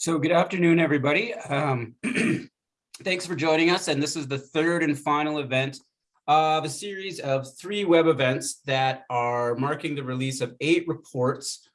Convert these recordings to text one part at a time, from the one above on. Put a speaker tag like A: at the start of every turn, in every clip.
A: So good afternoon, everybody. Um, thanks for joining us. And this is the third and final event of a series of three web events that are marking the release of eight reports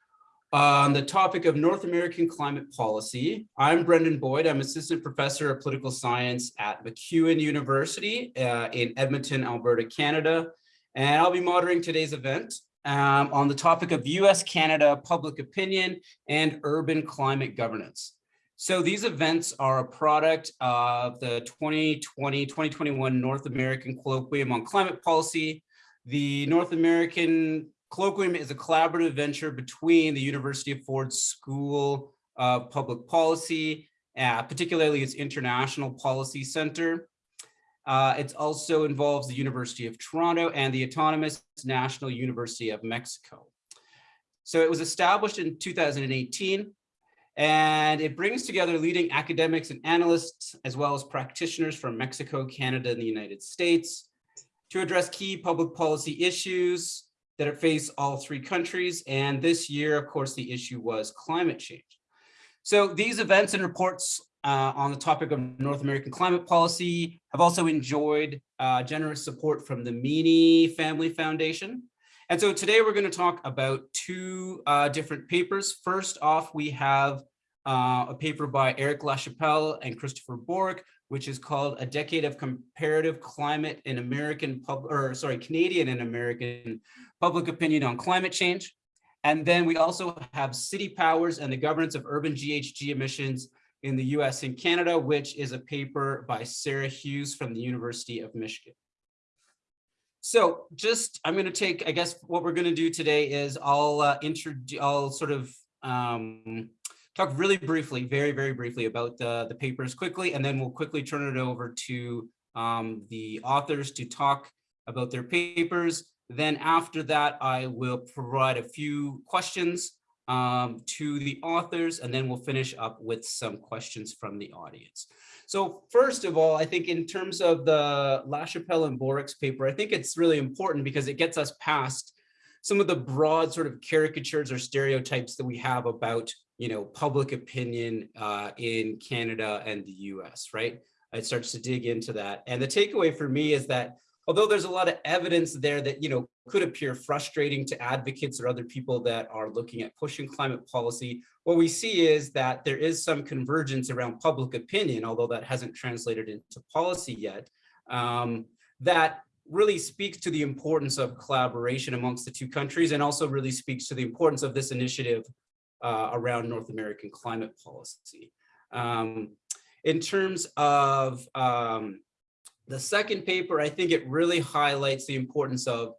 A: on the topic of North American climate policy. I'm Brendan Boyd. I'm assistant professor of political science at MacEwan University uh, in Edmonton, Alberta, Canada. And I'll be moderating today's event um, on the topic of US-Canada public opinion and urban climate governance. So these events are a product of the 2020-2021 North American Colloquium on Climate Policy. The North American Colloquium is a collaborative venture between the University of Ford School of Public Policy, uh, particularly its International Policy Center. Uh, it also involves the University of Toronto and the Autonomous National University of Mexico. So it was established in 2018 and it brings together leading academics and analysts, as well as practitioners from Mexico, Canada, and the United States to address key public policy issues that face all three countries. And this year, of course, the issue was climate change. So these events and reports uh, on the topic of North American climate policy have also enjoyed uh, generous support from the Meany Family Foundation, and so today we're going to talk about two uh, different papers. First off, we have uh, a paper by Eric LaChapelle and Christopher Borick, which is called A Decade of Comparative Climate in American, pub or sorry, Canadian and American Public Opinion on Climate Change. And then we also have City Powers and the Governance of Urban GHG Emissions in the US and Canada, which is a paper by Sarah Hughes from the University of Michigan. So just, I'm going to take, I guess what we're going to do today is I'll uh, introduce, I'll sort of um, talk really briefly, very, very briefly about the, the papers quickly, and then we'll quickly turn it over to um, the authors to talk about their papers. Then after that, I will provide a few questions um, to the authors, and then we'll finish up with some questions from the audience. So first of all, I think in terms of the LaChapelle and Borick's paper, I think it's really important because it gets us past some of the broad sort of caricatures or stereotypes that we have about, you know, public opinion uh, in Canada and the US, right? It starts to dig into that. And the takeaway for me is that although there's a lot of evidence there that, you know, could appear frustrating to advocates or other people that are looking at pushing climate policy, what we see is that there is some convergence around public opinion, although that hasn't translated into policy yet, um, that really speaks to the importance of collaboration amongst the two countries and also really speaks to the importance of this initiative uh, around North American climate policy. Um, in terms of um, the second paper, I think it really highlights the importance of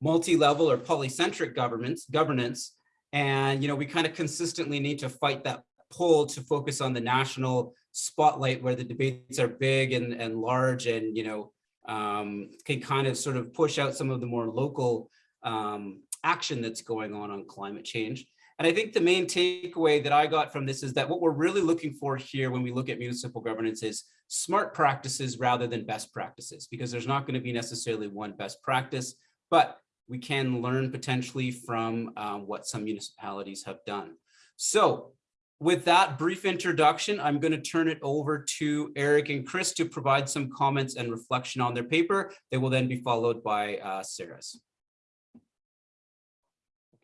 A: multi-level or polycentric governments, governance. And, you know, we kind of consistently need to fight that pull to focus on the national spotlight where the debates are big and, and large and, you know, um, can kind of sort of push out some of the more local um, action that's going on on climate change. And I think the main takeaway that I got from this is that what we're really looking for here when we look at municipal governance is smart practices rather than best practices, because there's not going to be necessarily one best practice, but we can learn potentially from um, what some municipalities have done. So with that brief introduction, I'm going to turn it over to Eric and Chris to provide some comments and reflection on their paper. They will then be followed by uh, Sarah's.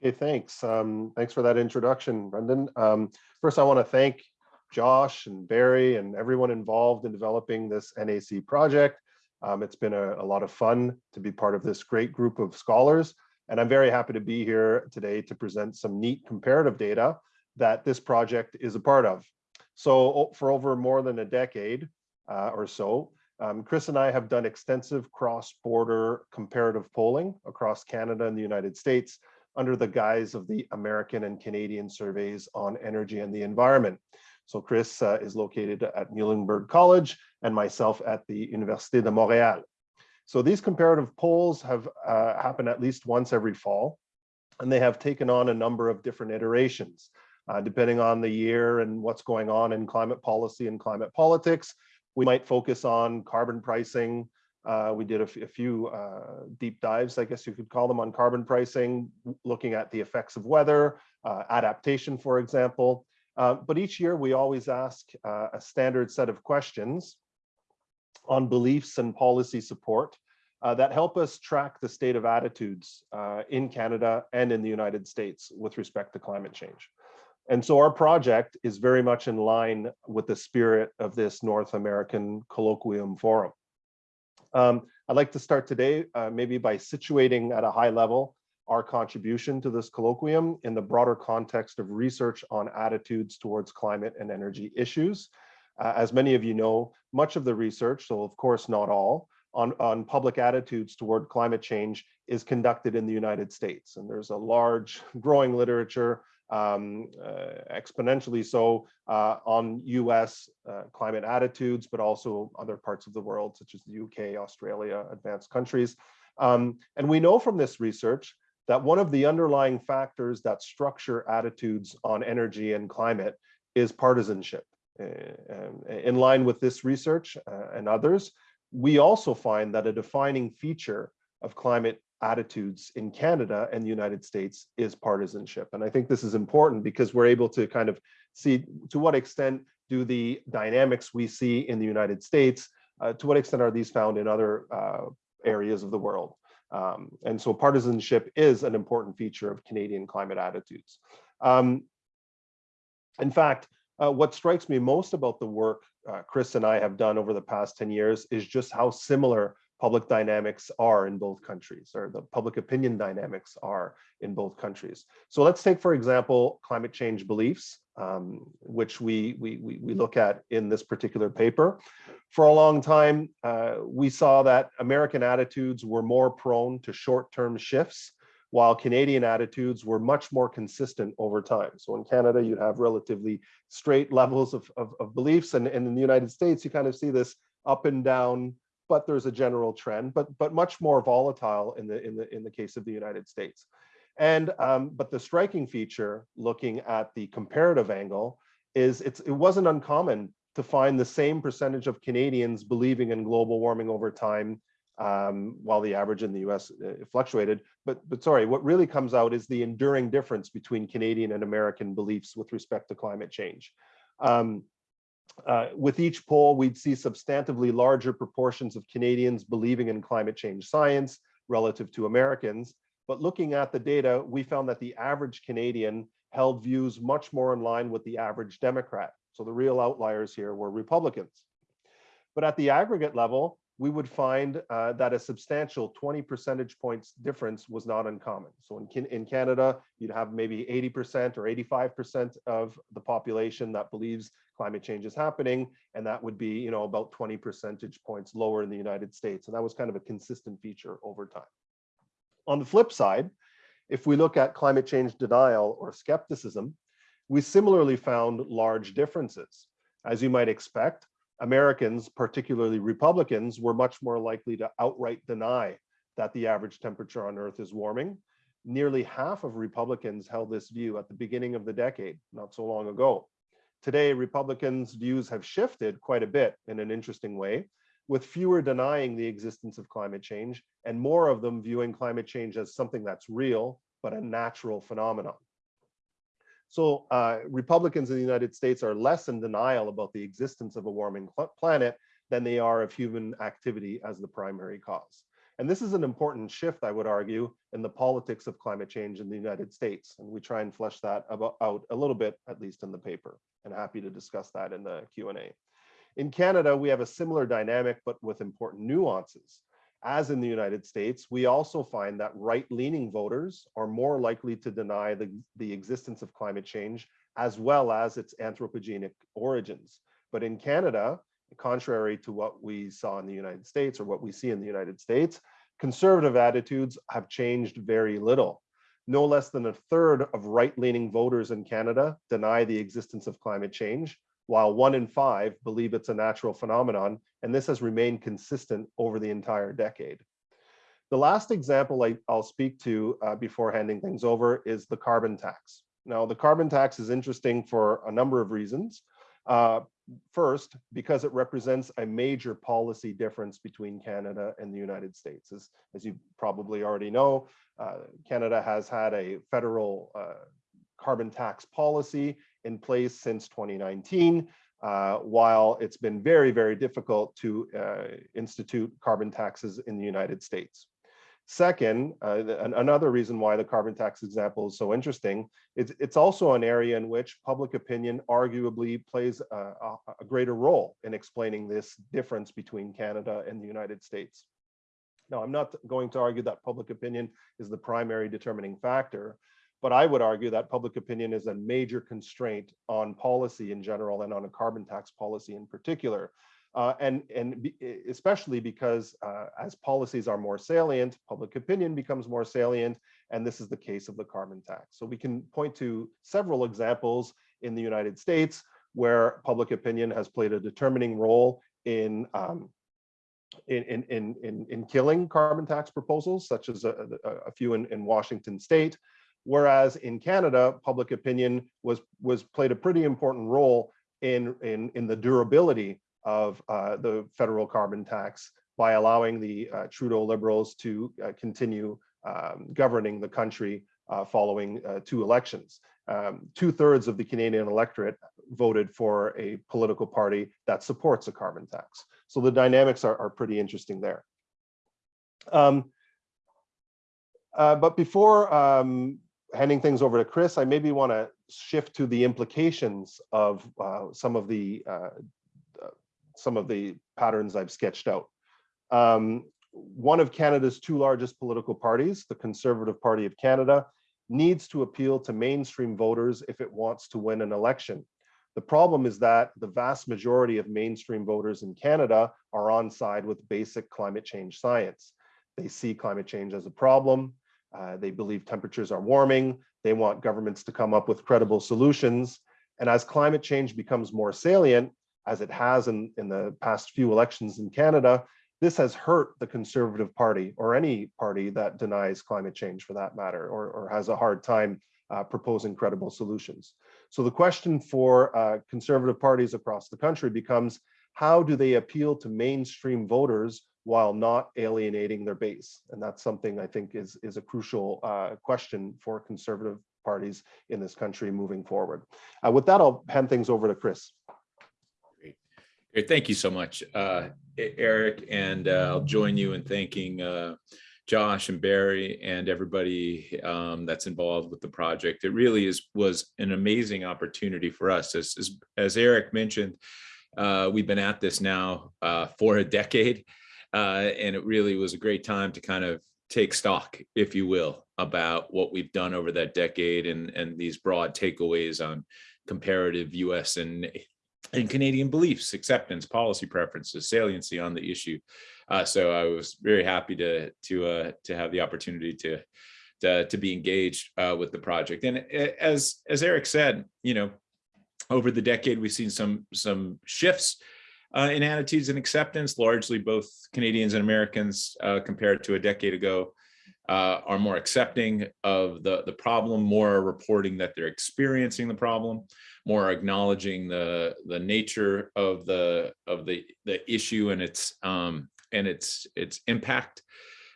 B: Okay, thanks. Um, thanks for that introduction, Brendan. Um, first, I want to thank Josh and Barry and everyone involved in developing this NAC project. Um, it's been a, a, lot of fun to be part of this great group of scholars. And I'm very happy to be here today to present some neat comparative data that this project is a part of. So for over more than a decade uh, or so, um, Chris and I have done extensive cross-border comparative polling across Canada and the United States under the guise of the American and Canadian surveys on energy and the environment. So Chris uh, is located at Muhlenberg College and myself at the Université de Montréal. So these comparative polls have uh, happened at least once every fall, and they have taken on a number of different iterations. Uh, depending on the year and what's going on in climate policy and climate politics, we might focus on carbon pricing, uh, we did a, few uh, deep dives, I guess you could call them, on carbon pricing, looking at the effects of weather, uh, adaptation, for example. Uh, but each year we always ask uh, a standard set of questions on beliefs and policy support uh, that help us track the state of attitudes uh, in Canada and in the United States with respect to climate change. And so our project is very much in line with the spirit of this North American Colloquium Forum. Um, I'd like to start today uh, maybe by situating at a high level our contribution to this colloquium in the broader context of research on attitudes towards climate and energy issues. Uh, as many of you know, much of the research, so of course not all, on, on public attitudes toward climate change is conducted in the United States. And there's a large growing literature, um, uh, exponentially so, uh, on US uh, climate attitudes, but also other parts of the world, such as the UK, Australia, advanced countries. Um, and we know from this research that one of the underlying factors that structure attitudes on energy and climate is partisanship. Uh, in line with this research uh, and others, we also find that a defining feature of climate attitudes in Canada and the United States is partisanship. And I think this is important because we're able to kind of see to what extent do the dynamics we see in the United States, uh, to what extent are these found in other uh, areas of the world. Um, and so partisanship is an important feature of Canadian climate attitudes. Um, in fact, uh, what strikes me most about the work uh, Chris and I have done over the past 10 years is just how similar public dynamics are in both countries, or the public opinion dynamics are in both countries. So let's take, for example, climate change beliefs, um, which we, we, we, we, look at in this particular paper. For a long time, uh, we saw that American attitudes were more prone to short-term shifts while Canadian attitudes were much more consistent over time. So in Canada, you'd have relatively straight levels of, of, of beliefs, and, and in the United States, you kind of see this up and down, but there's a general trend, but, but much more volatile in the, in, the, in the case of the United States. And um, but the striking feature, looking at the comparative angle, is it's, it wasn't uncommon to find the same percentage of Canadians believing in global warming over time um, while the average in the US uh, fluctuated. But, but sorry, what really comes out is the enduring difference between Canadian and American beliefs with respect to climate change. Um, uh, with each poll, we'd see substantively larger proportions of Canadians believing in climate change science relative to Americans. But looking at the data, we found that the average Canadian held views much more in line with the average Democrat. So the real outliers here were Republicans. But at the aggregate level, we would find uh, that a substantial 20 percentage points difference was not uncommon. So in, in Canada, you'd have maybe 80% or 85% of the population that believes climate change is happening, and that would be you know, about 20 percentage points lower in the United States. And that was kind of a consistent feature over time. On the flip side, if we look at climate change denial or skepticism, we similarly found large differences. As you might expect, Americans, particularly Republicans, were much more likely to outright deny that the average temperature on Earth is warming. Nearly half of Republicans held this view at the beginning of the decade, not so long ago. Today, Republicans' views have shifted quite a bit in an interesting way, with fewer denying the existence of climate change and more of them viewing climate change as something that's real, but a natural phenomenon. So uh, Republicans in the United States are less in denial about the existence of a warming planet than they are of human activity as the primary cause. And this is an important shift, I would argue, in the politics of climate change in the United States. And we try and flesh that out a little bit, at least in the paper, and happy to discuss that in the Q&A. In Canada, we have a similar dynamic, but with important nuances. As in the United States, we also find that right-leaning voters are more likely to deny the, the existence of climate change as well as its anthropogenic origins. But in Canada, contrary to what we saw in the United States or what we see in the United States, conservative attitudes have changed very little. No less than a third of right-leaning voters in Canada deny the existence of climate change, while one in five believe it's a natural phenomenon, and this has remained consistent over the entire decade. The last example I, will speak to uh, before handing things over is the carbon tax. Now, the carbon tax is interesting for a number of reasons. Uh, first, because it represents a major policy difference between Canada and the United States. As, as you probably already know, uh, Canada has had a federal uh, carbon tax policy in place since 2019, uh, while it's been very, very difficult to uh, institute carbon taxes in the United States. Second, uh, the- another reason why the carbon tax example is so interesting, it's, it's also an area in which public opinion arguably plays a- a greater role in explaining this difference between Canada and the United States. Now, I'm not going to argue that public opinion is the primary determining factor, but I would argue that public opinion is a major constraint on policy in general and on a carbon tax policy in particular. Uh, and and be- especially because uh, as policies are more salient, public opinion becomes more salient, and this is the case of the carbon tax. So we can point to several examples in the United States where public opinion has played a determining role in um, in, in, in, in, in killing carbon tax proposals, such as a, a, a few in, in Washington state. Whereas in Canada, public opinion was, was played a pretty important role in, in, in the durability of uh, the federal carbon tax by allowing the uh, Trudeau Liberals to uh, continue um, governing the country uh, following uh, two elections. Um, Two thirds of the Canadian electorate voted for a political party that supports a carbon tax. So the dynamics are, are pretty interesting there. Um, uh, but before um, handing things over to Chris, I maybe want to shift to the implications of uh, some of the uh, uh, some of the patterns I've sketched out. Um, one of Canada's two largest political parties, the Conservative Party of Canada, needs to appeal to mainstream voters if it wants to win an election. The problem is that the vast majority of mainstream voters in Canada are on side with basic climate change science. They see climate change as a problem. Uh, they believe temperatures are warming. They want governments to come up with credible solutions. And as climate change becomes more salient, as it has in, in the past few elections in Canada, this has hurt the Conservative Party or any party that denies climate change for that matter, or, or has a hard time uh, proposing credible solutions. So the question for uh, conservative parties across the country becomes, how do they appeal to mainstream voters while not alienating their base? And that's something I think is, is a crucial uh, question for conservative parties in this country moving forward. Uh, With that, I'll hand things over to Chris.
C: Great, thank you so much, uh, Eric, and uh, I'll join you in thanking uh, Josh and Barry and everybody um, that's involved with the project. It really is, was an amazing opportunity for us. As, as, as Eric mentioned, uh, we've been at this now uh, for a decade, uh, and it really was a great time to kind of take stock, if you will, about what we've done over that decade and, and these broad takeaways on comparative US and and Canadian beliefs, acceptance, policy preferences, saliency on the issue. Uh, so I was very happy to to uh, to have the opportunity to to, to be engaged uh, with the project. And as as Eric said, you know, over the decade we've seen some some shifts uh, in attitudes and acceptance. Largely, both Canadians and Americans uh, compared to a decade ago. Uh, are more accepting of the, the problem, more reporting that they're experiencing the problem more acknowledging the the nature of the of the the issue and its um and its its impact.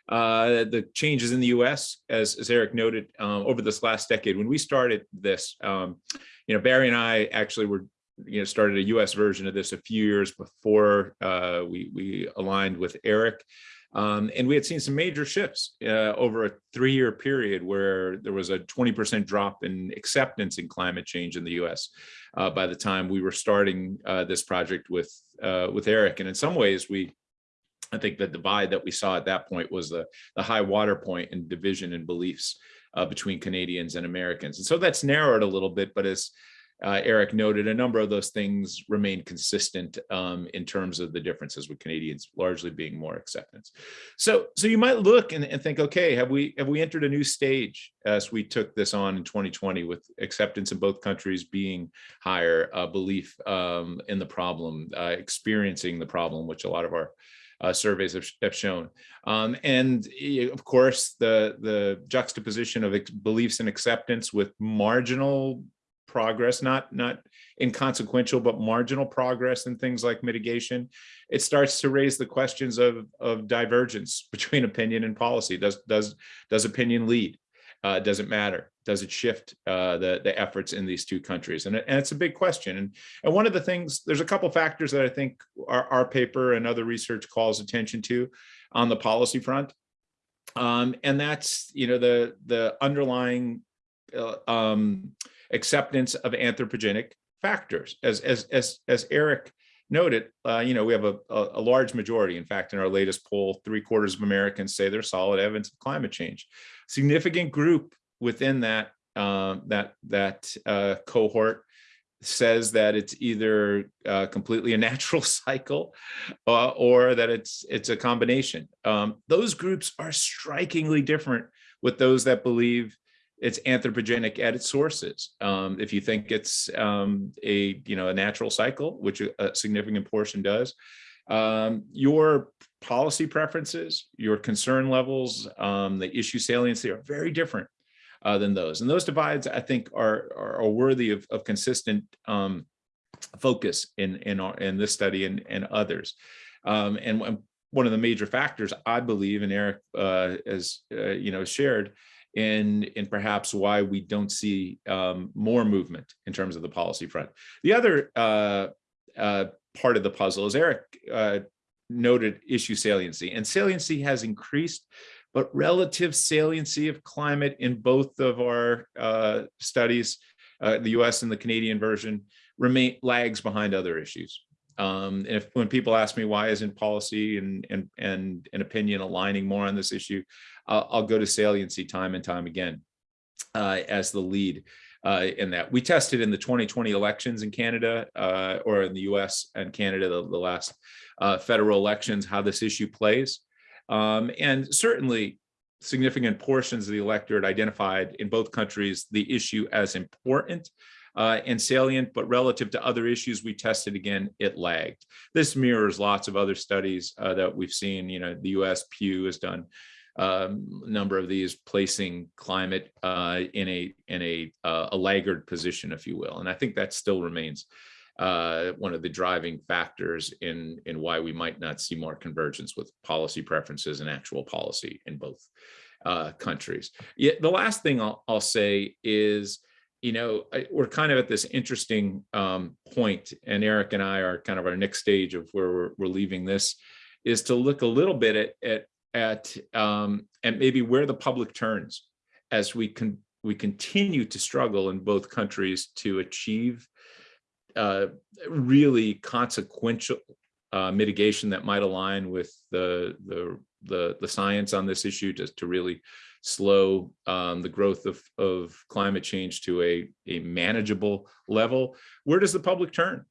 C: Uh the changes in the US as as Eric noted um over this last decade when we started this um you know Barry and I actually were you know started a US version of this a few years before uh we we aligned with Eric um, and we had seen some major shifts uh, over a three-year period where there was a 20% drop in acceptance in climate change in the US uh, by the time we were starting uh, this project with uh, with Eric. And in some ways, we I think the divide that we saw at that point was the, the high water point in division in beliefs uh, between Canadians and Americans. And so that's narrowed a little bit, but as uh, Eric noted, a number of those things remain consistent um, in terms of the differences with Canadians largely being more acceptance. So, so you might look and, and think, okay, have we have we entered a new stage as we took this on in 2020 with acceptance in both countries being higher, uh, belief um, in the problem, uh, experiencing the problem, which a lot of our uh, surveys have, have shown. Um, and of course, the, the juxtaposition of beliefs and acceptance with marginal progress, not, not inconsequential, but marginal progress in things like mitigation, it starts to raise the questions of, of divergence between opinion and policy. Does, does, does opinion lead? Uh, does it matter? Does it shift uh, the, the efforts in these two countries? And, and it's a big question. And, and one of the things, there's a couple factors that I think our, our paper and other research calls attention to on the policy front. Um, and that's, you know, the, the underlying uh, um, acceptance of anthropogenic factors. As, as, as, as Eric noted, uh, you know, we have a, a, large majority. In fact, in our latest poll, three quarters of Americans say there's solid evidence of climate change. Significant group within that um, that that uh, cohort says that it's either uh, completely a natural cycle uh, or that it's it's a combination. Um, those groups are strikingly different with those that believe it's anthropogenic at its sources. Um, if you think it's um, a you know a natural cycle, which a significant portion does, um, your policy preferences, your concern levels, um, the issue saliency are very different uh, than those. And those divides, I think, are are, are worthy of, of consistent um, focus in in our in this study and and others. Um, and one- one of the major factors, I believe, and Eric uh, as uh, you know shared, in perhaps why we don't see um, more movement in terms of the policy front. The other uh, uh, part of the puzzle is Eric uh, noted issue saliency, and saliency has increased, but relative saliency of climate in both of our uh, studies, uh, the U.S. and the Canadian version, remain lags behind other issues. Um, and if when people ask me why isn't policy and and and an opinion aligning more on this issue, I'll, I'll go to saliency time and time again uh, as the lead uh, in that. We tested in the 2020 elections in Canada uh, or in the US and Canada, the, the last uh, federal elections, how this issue plays. Um, and certainly significant portions of the electorate identified in both countries the issue as important uh, and salient, but relative to other issues we tested again, it lagged. This mirrors lots of other studies uh, that we've seen. You know, the U.S. Pew has done um, a number of these, placing climate uh, in a in a uh, a laggard position, if you will. And I think that still remains uh, one of the driving factors in in why we might not see more convergence with policy preferences and actual policy in both uh, countries. Yet the last thing I'll, I'll say is you know, I- we're kind of at this interesting um, point, and Eric and I are kind of our next stage of where we're, we're leaving this, is to look a little bit at at at um, and maybe where the public turns as we can we continue to struggle in both countries to achieve uh, really consequential uh, mitigation that might align with the the the the science on this issue, just to really slow um, the growth of, of climate change to a, a manageable level, where does the public turn?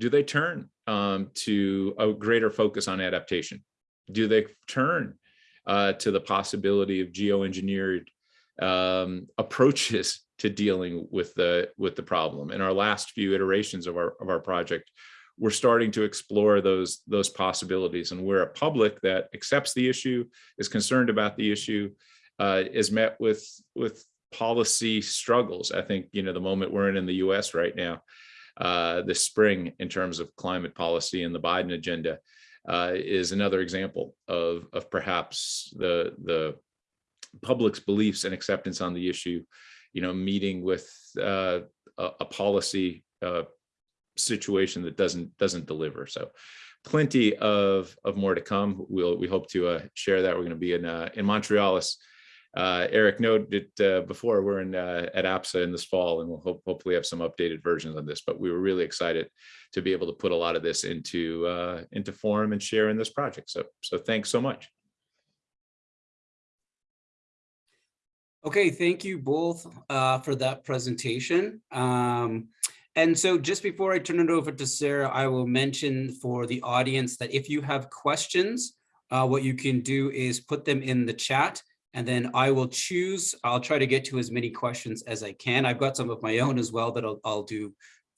C: Do they turn um, to a greater focus on adaptation? Do they turn uh, to the possibility of geoengineered um, approaches to dealing with the with the problem? In our last few iterations of our of our project, we're starting to explore those those possibilities, and we're a public that accepts the issue, is concerned about the issue, uh, is met with with policy struggles. I think you know the moment we're in in the U.S. right now, uh, this spring in terms of climate policy and the Biden agenda uh, is another example of of perhaps the the public's beliefs and acceptance on the issue. You know, meeting with uh, a, a policy uh, situation that doesn't doesn't deliver. So plenty of of more to come. We'll we hope to uh, share that. We're going to be in uh, in Montreal. Uh, Eric noted uh, before we're in uh, at APSA in this fall, and we'll hope, hopefully have some updated versions on this. But we were really excited to be able to put a lot of this into uh, into form and share in this project. So so thanks so much.
A: Okay, thank you both uh, for that presentation. Um, and so just before I turn it over to Sarah, I will mention for the audience that if you have questions, uh, what you can do is put them in the chat and then I will choose, I'll try to get to as many questions as I can. I've got some of my own as well that I'll, I'll do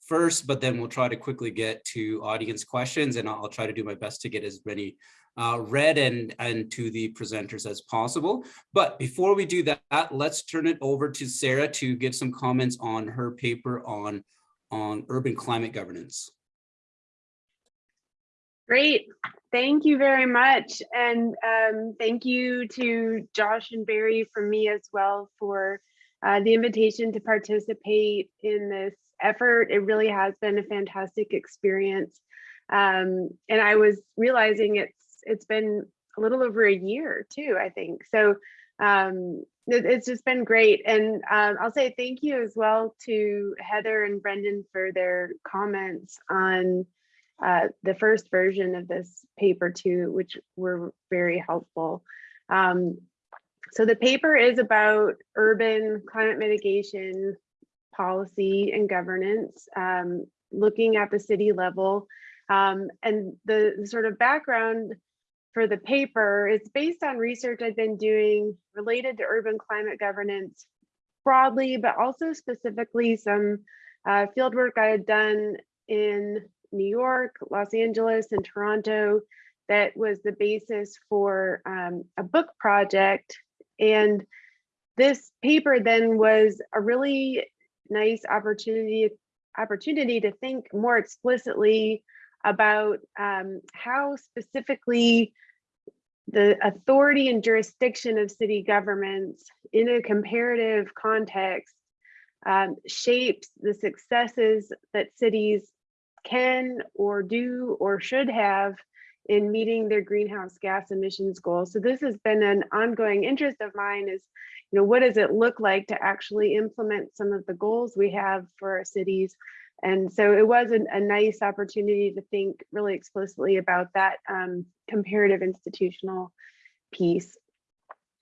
A: first, but then we'll try to quickly get to audience questions and I'll, try to do my best to get as many uh, read and, and to the presenters as possible. But before we do that, let's turn it over to Sarah to give some comments on her paper on, on urban climate governance.
D: Great. Thank you very much. And um, thank you to Josh and Barry from me as well for uh, the invitation to participate in this effort. It really has been a fantastic experience. Um, and I was realizing it's it's been a little over a year too, I think. So um, it- it's just been great. And um, I'll say thank you as well to Heather and Brendan for their comments on uh, the first version of this paper too, which were very helpful. Um, so the paper is about urban climate mitigation policy and governance, um, looking at the city level. Um, and the, sort of background for the paper is based on research I've been doing related to urban climate governance broadly, but also specifically some uh, field work I had done in New York, Los Angeles, and Toronto that was the basis for um, a book project. And this paper then was a really nice opportunity opportunity to think more explicitly about um, how specifically the authority and jurisdiction of city governments in a comparative context um, shapes the successes that cities can or do or should have in meeting their greenhouse gas emissions goals. So this has been an ongoing interest of mine is, you know, what does it look like to actually implement some of the goals we have for our cities? And so it was a, a nice opportunity to think really explicitly about that um, comparative institutional piece.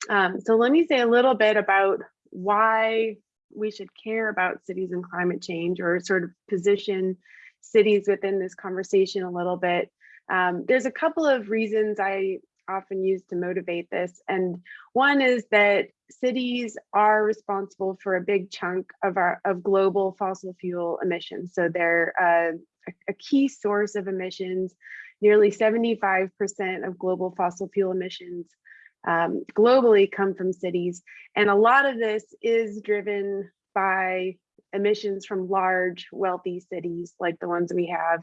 D: Um, so let me say a little bit about why we should care about cities and climate change or sort of position cities within this conversation a little bit. Um, there's a couple of reasons I often use to motivate this. And one is that cities are responsible for a big chunk of our of global fossil fuel emissions. So they're uh, a, a key source of emissions. Nearly 75% of global fossil fuel emissions um, globally come from cities. And a lot of this is driven by emissions from large, wealthy cities like the ones we have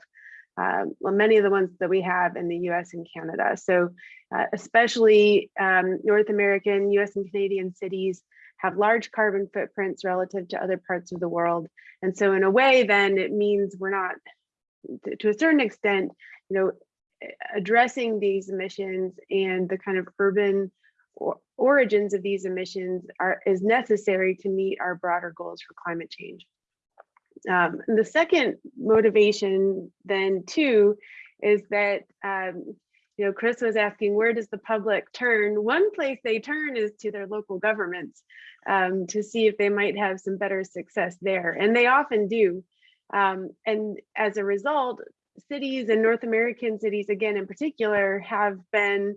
D: um, well, many of the ones that we have in the US and Canada. So uh, especially um, North American, US and Canadian cities have large carbon footprints relative to other parts of the world. And so in a way, then it means we're not, to a certain extent, you know, addressing these emissions and the kind of urban origins of these emissions are is necessary to meet our broader goals for climate change. Um, the second motivation then too is that um, you know Chris was asking where does the public turn? One place they turn is to their local governments um, to see if they might have some better success there, and they often do. Um, and as a result, cities and North American cities, again in particular, have been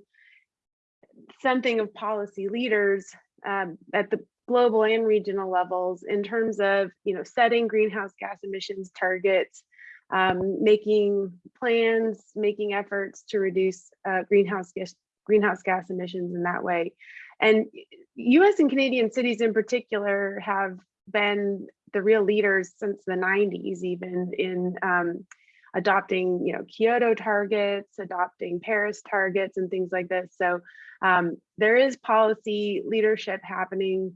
D: something of policy leaders um, at the global and regional levels in terms of you know setting greenhouse gas emissions targets um, making plans making efforts to reduce uh, greenhouse gas greenhouse gas emissions in that way. And US and Canadian cities in particular have been the real leaders since the 90s even in um, adopting you know Kyoto targets adopting Paris targets and things like this so um, there is policy leadership happening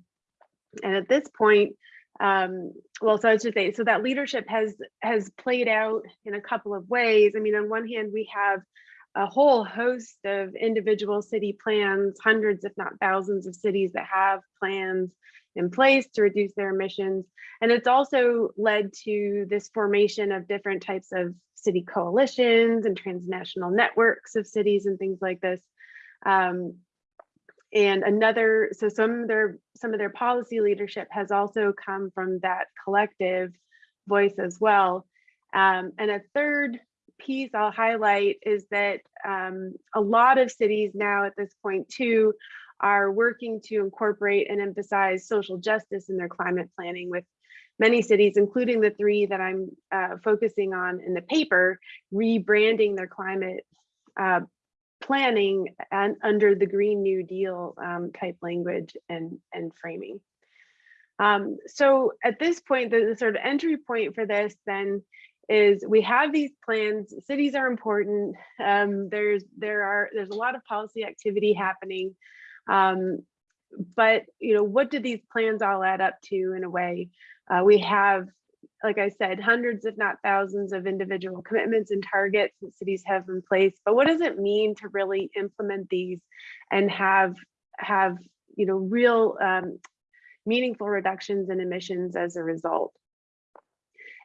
D: and at this point, um, well, so I should say, so that leadership has has played out in a couple of ways. I mean, on one hand, we have a whole host of individual city plans, hundreds, if not thousands of cities that have plans in place to reduce their emissions. And it's also led to this formation of different types of city coalitions and transnational networks of cities and things like this. Um, and another so some of their some of their policy leadership has also come from that collective voice as well um, and a third piece i'll highlight is that um, a lot of cities now at this point too are working to incorporate and emphasize social justice in their climate planning with many cities including the three that i'm uh, focusing on in the paper rebranding their climate uh, planning and under the Green New Deal um, type language and, and framing. Um, so at this point, the, the, sort of entry point for this then is we have these plans, cities are important. Um, there's, there are, there's a lot of policy activity happening. Um, but you know, what do these plans all add up to in a way? Uh, we have, like I said, hundreds, if not thousands of individual commitments and targets that cities have in place. But what does it mean to really implement these and have have you know real um, meaningful reductions in emissions as a result?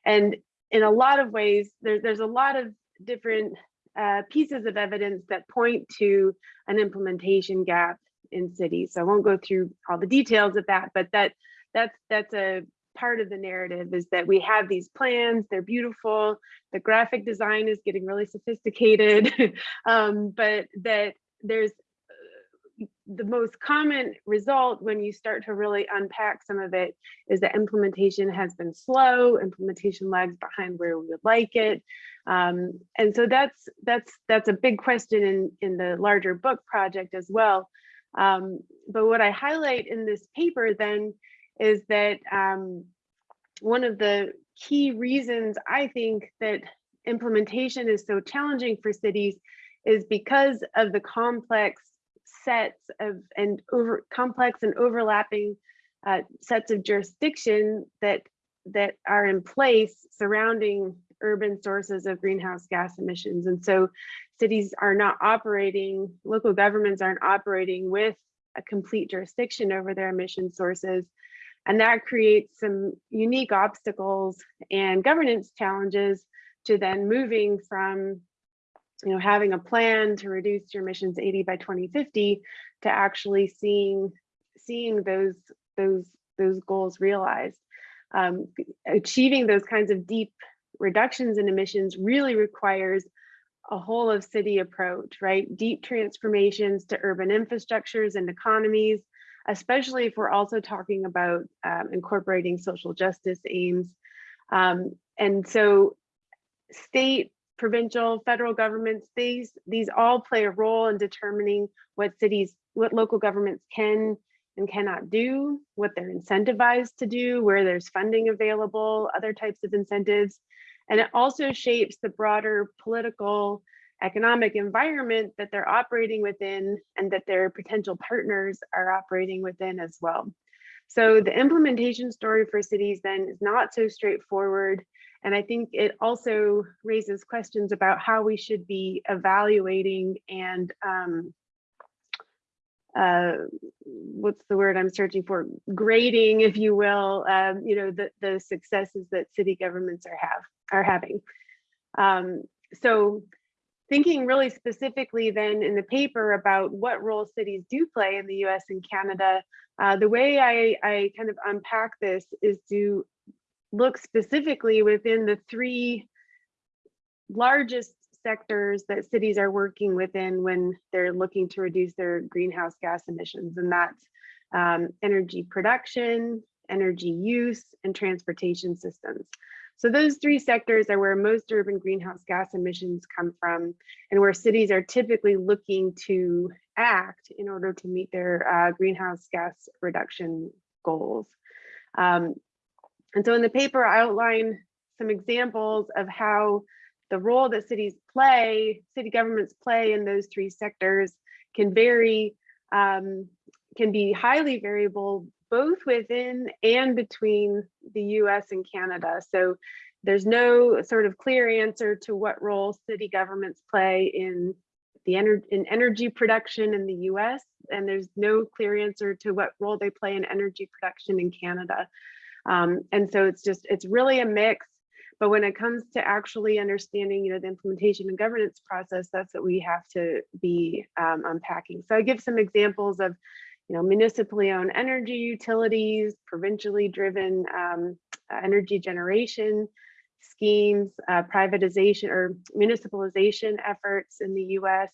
D: And in a lot of ways, there, there's a lot of different uh, pieces of evidence that point to an implementation gap in cities. So I won't go through all the details of that, but that that's that's a part of the narrative is that we have these plans, they're beautiful, the graphic design is getting really sophisticated, um, but that there's uh, the most common result when you start to really unpack some of it is that implementation has been slow, implementation lags behind where we would like it. Um, and so that's that's that's a big question in, in the larger book project as well. Um, but what I highlight in this paper then is that um, one of the key reasons I think that implementation is so challenging for cities is because of the complex sets of and over complex and overlapping uh, sets of jurisdiction that that are in place surrounding urban sources of greenhouse gas emissions. And so cities are not operating, local governments aren't operating with a complete jurisdiction over their emission sources. And that creates some unique obstacles and governance challenges to then moving from you know, having a plan to reduce your emissions 80 by 2050 to actually seeing seeing those those those goals realized. Um, achieving those kinds of deep reductions in emissions really requires a whole of city approach, right? Deep transformations to urban infrastructures and economies, especially if we're also talking about um, incorporating social justice aims. Um, and so state, provincial, federal governments, these, these all play a role in determining what cities, what local governments can and cannot do, what they're incentivized to do, where there's funding available, other types of incentives. And it also shapes the broader political economic environment that they're operating within and that their potential partners are operating within as well. So the implementation story for cities then is not so straightforward. And I think it also raises questions about how we should be evaluating and um, uh, what's the word I'm searching for? Grading, if you will, um, you know, the, the successes that city governments are have are having. Um, so thinking really specifically then in the paper about what role cities do play in the US and Canada, uh, the way I, I kind of unpack this is to look specifically within the three largest sectors that cities are working within when they're looking to reduce their greenhouse gas emissions, and that's um, energy production, energy use, and transportation systems. So those three sectors are where most urban greenhouse gas emissions come from and where cities are typically looking to act in order to meet their uh, greenhouse gas reduction goals. Um, and so in the paper, I outline some examples of how the role that cities play, city governments play in those three sectors can vary, um, can be highly variable both within and between the US and Canada. So there's no sort of clear answer to what role city governments play in the ener in energy production in the US, and there's no clear answer to what role they play in energy production in Canada. Um, and so it's just, it's really a mix. But when it comes to actually understanding, you know, the implementation and governance process, that's what we have to be um, unpacking. So I give some examples of you know, municipally owned energy utilities, provincially driven um, energy generation schemes, uh, privatization or municipalization efforts in the US.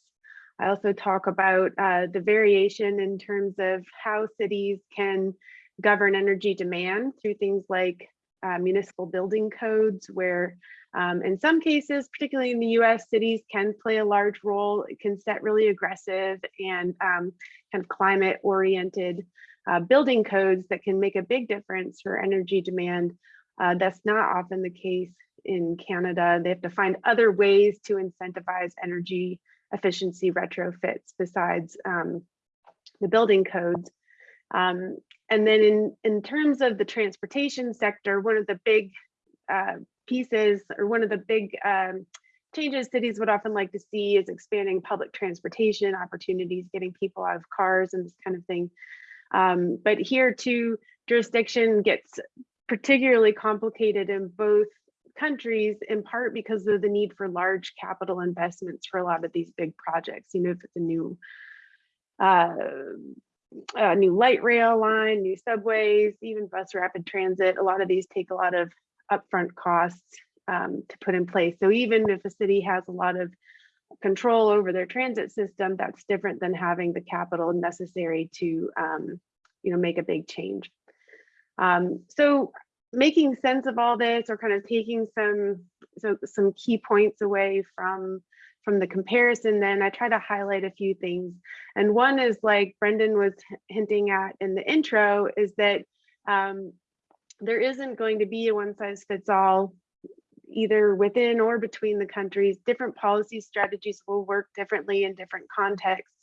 D: I also talk about uh, the variation in terms of how cities can govern energy demand through things like uh, municipal building codes, where um, in some cases, particularly in the US, cities can play a large role. It can set really aggressive and um, kind of climate oriented uh, building codes that can make a big difference for energy demand. Uh, that's not often the case in Canada. They have to find other ways to incentivize energy efficiency retrofits besides um, the building codes. Um, and then in, in terms of the transportation sector, one of the big uh, pieces or one of the big um, changes cities would often like to see is expanding public transportation opportunities, getting people out of cars and this kind of thing. Um, but here too, jurisdiction gets particularly complicated in both countries in part because of the need for large capital investments for a lot of these big projects. You know, if it's a new uh, a new light rail line, new subways, even bus rapid transit, a lot of these take a lot of upfront costs um, to put in place. So even if a city has a lot of control over their transit system, that's different than having the capital necessary to, um, you know, make a big change. Um, so making sense of all this or kind of taking some so some key points away from from the comparison then I try to highlight a few things and one is like Brendan was hinting at in the intro is that um, there isn't going to be a one size fits all either within or between the countries. Different policy strategies will work differently in different contexts.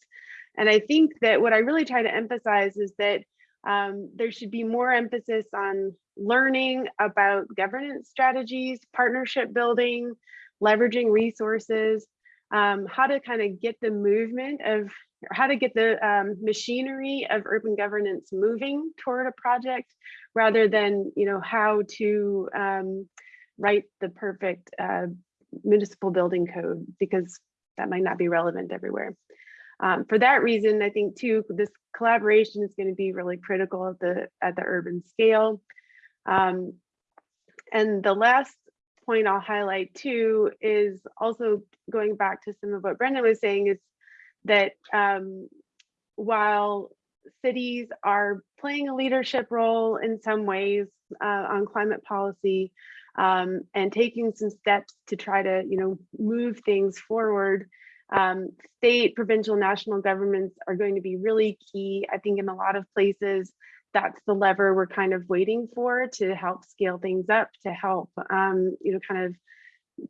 D: And I think that what I really try to emphasize is that um, there should be more emphasis on learning about governance strategies, partnership building, leveraging resources, um, how to kind of get the movement of, how to get the um, machinery of urban governance moving toward a project rather than, you know, how to um, write the perfect uh, municipal building code because that might not be relevant everywhere. Um, for that reason, I think too, this collaboration is going to be really critical at the at the urban scale. Um, and the last point I'll highlight too is also going back to some of what Brendan was saying is that um, while cities are playing a leadership role in some ways uh, on climate policy um, and taking some steps to try to you know move things forward um, state, provincial, national governments are going to be really key. I think in a lot of places, that's the lever we're kind of waiting for to help scale things up, to help, um, you know, kind of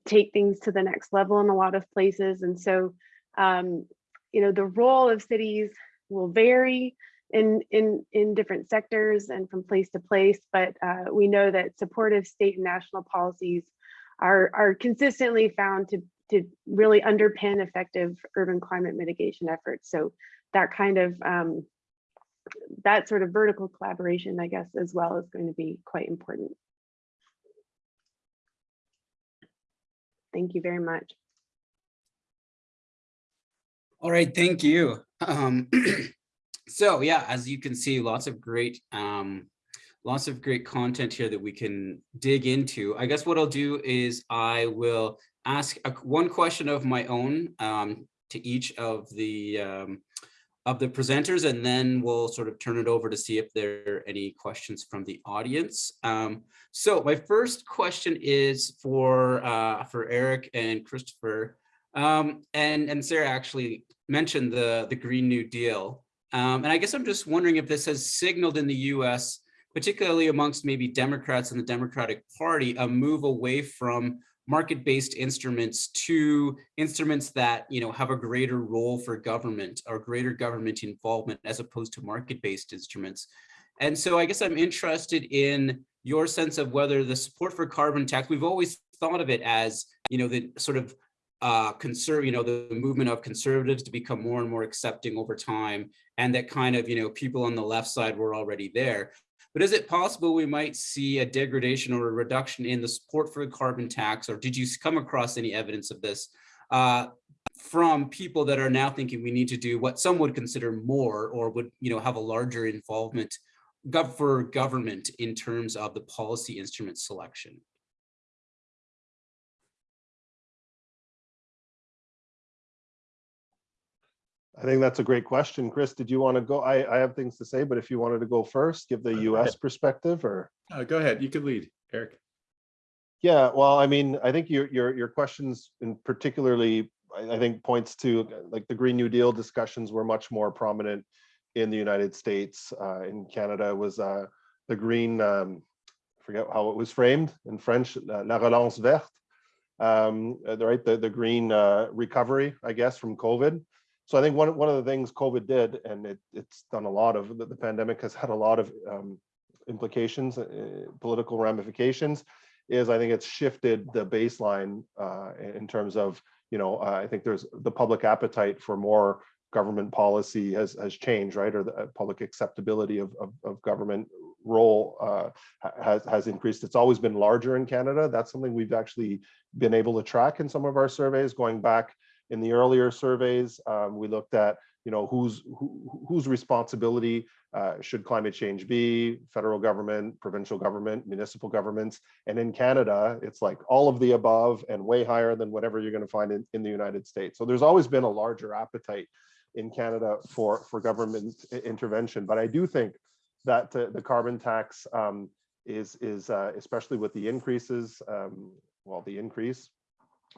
D: take things to the next level in a lot of places. And so, um, you know, the role of cities will vary in in in different sectors and from place to place, but uh, we know that supportive state and national policies are are consistently found to to really underpin effective urban climate mitigation efforts. So that kind of um, that sort of vertical collaboration, I guess, as well is going to be quite important. Thank you very much.
A: All right, thank you. Um, so yeah, as you can see, lots of great um, lots of great content here that we can dig into. I guess what I'll do is I will ask a, one question of my own um, to each of the um, of the presenters, and then we'll sort of turn it over to see if there are any questions from the audience. Um, so my first question is for uh, for Eric and Christopher, um, and and Sarah actually mentioned the the Green New Deal, um, and I guess I'm just wondering if this has signaled in the U.S particularly amongst maybe Democrats and the Democratic Party, a move away from market-based instruments to instruments that you know have a greater role for government or greater government involvement as opposed to market-based instruments. And so I guess I'm interested in your sense of whether the support for carbon tax, we've always thought of it as, you know, the sort of uh, conserve, you know, the movement of conservatives to become more and more accepting over time. And that kind of, you know, people on the left side were already there. But is it possible we might see a degradation or a reduction in the support for the carbon tax, or did you come across any evidence of this uh, from people that are now thinking we need to do what some would consider more or would you know have a larger involvement for government in terms of the policy instrument selection?
B: I think that's a great question. Chris, did you want to go? I, I have things to say, but if you wanted to go first, give the
C: Go
B: US
C: ahead.
B: perspective or?
C: Uh, go ahead. You could lead, Eric.
B: Yeah, well, I mean, I think your, your, your questions in particularly, I, I think points to like the Green New Deal discussions were much more prominent in the United States. Uh, in Canada was uh, the green, um, I forget how it was framed in French, La Relance Verte. Um, uh, the- right, the, the green uh, recovery, I guess, from COVID. So I think one, one of the things COVID did, and it, it's done a lot of, the, the pandemic has had a lot of um, implications, uh, political ramifications, is I think it's shifted the baseline uh, in terms of, you know, uh, I think there's the public appetite for more government policy has, has changed, right? Or the uh, public acceptability of, of, of government role uh, has, has increased. It's always been larger in Canada. That's something we've actually been able to track in some of our surveys going back in the earlier surveys. Um, we looked at, you know, whose who, whose responsibility uh, should climate change be, federal government, provincial government, municipal governments. And in Canada, it's like all of the above and way higher than whatever you're going to find in, in the United States. So there's always been a larger appetite in Canada for, for government intervention. But I do think that uh, the carbon tax um, is, is uh, especially with the increases, um, well, the increase,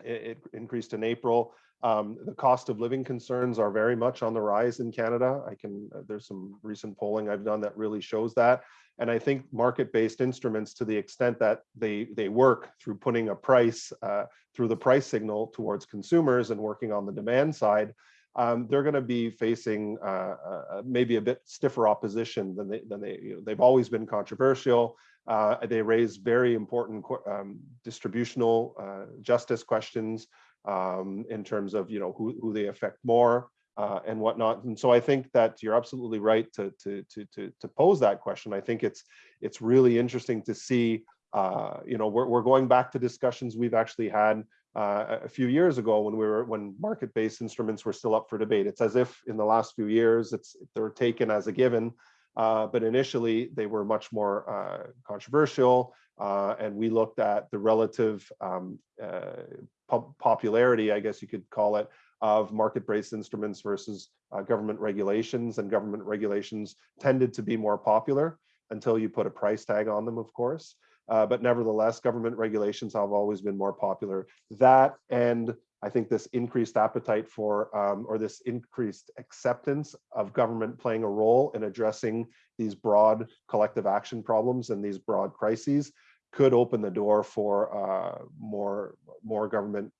B: it, it increased in April. Um, the cost of living concerns are very much on the rise in Canada. I can, uh, there's some recent polling I've done that really shows that. And I think market-based instruments, to the extent that they they work through putting a price uh, through the price signal towards consumers and working on the demand side, um, they're going to be facing uh, uh, maybe a bit stiffer opposition than they than they you know, they've always been controversial. Uh, they raise very important um, distributional uh, justice questions um, in terms of you know who, who they affect more uh, and whatnot. And so I think that you're absolutely right to to to to to pose that question. I think it's it's really interesting to see. Uh, you know, we're we're going back to discussions we've actually had uh, a few years ago when we were when market-based instruments were still up for debate. It's as if in the last few years it's they're taken as a given, uh, but initially they were much more uh, controversial. Uh, and we looked at the relative um, uh, pop- popularity, I guess you could call it, of market-based instruments versus uh, government regulations. And government regulations tended to be more popular until you put a price tag on them, of course. Uh, but nevertheless, government regulations have always been more popular. That and I think this increased appetite for, um, or this increased acceptance of government playing a role in addressing these broad collective action problems and these broad crises could open the door for uh, more more government